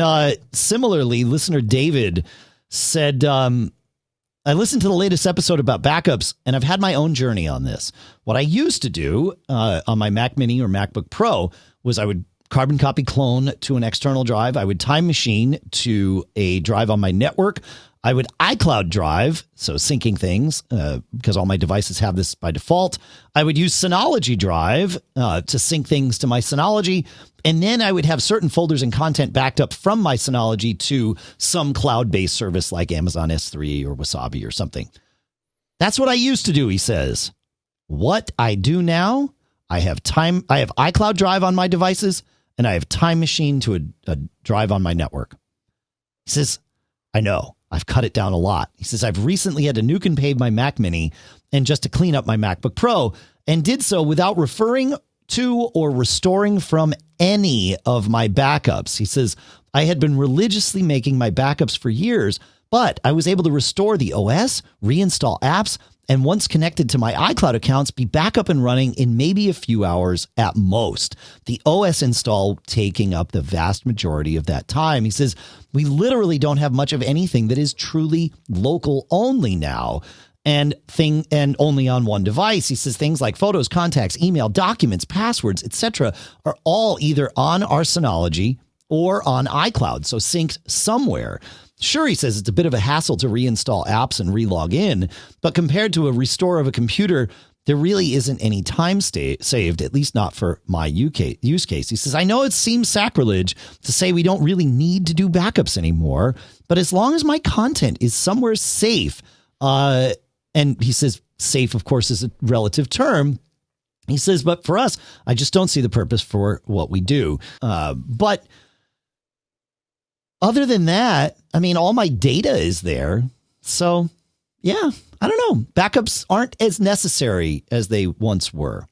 Uh, similarly, listener David said, um, I listened to the latest episode about backups, and I've had my own journey on this. What I used to do uh, on my Mac Mini or MacBook Pro was I would carbon copy clone to an external drive. I would time machine to a drive on my network. I would iCloud Drive, so syncing things uh, because all my devices have this by default. I would use Synology Drive uh, to sync things to my Synology. And then I would have certain folders and content backed up from my Synology to some cloud based service like Amazon S3 or Wasabi or something. That's what I used to do, he says. What I do now, I have time, I have iCloud Drive on my devices and I have Time Machine to a, a drive on my network. He says, I know. I've cut it down a lot. He says, I've recently had to nuke and pave my Mac Mini and just to clean up my MacBook Pro and did so without referring to or restoring from any of my backups. He says, I had been religiously making my backups for years, but I was able to restore the OS, reinstall apps, and once connected to my iCloud accounts, be back up and running in maybe a few hours at most. The OS install taking up the vast majority of that time. He says, We literally don't have much of anything that is truly local only now and thing and only on one device. He says things like photos, contacts, email, documents, passwords, etc. are all either on our Synology or on iCloud, so synced somewhere. Sure, he says it's a bit of a hassle to reinstall apps and relog in, but compared to a restore of a computer, there really isn't any time saved, at least not for my UK use case. He says, I know it seems sacrilege to say we don't really need to do backups anymore, but as long as my content is somewhere safe, uh, and he says, safe, of course, is a relative term. He says, but for us, I just don't see the purpose for what we do. Uh, but other than that, I mean, all my data is there. So, yeah, I don't know. Backups aren't as necessary as they once were.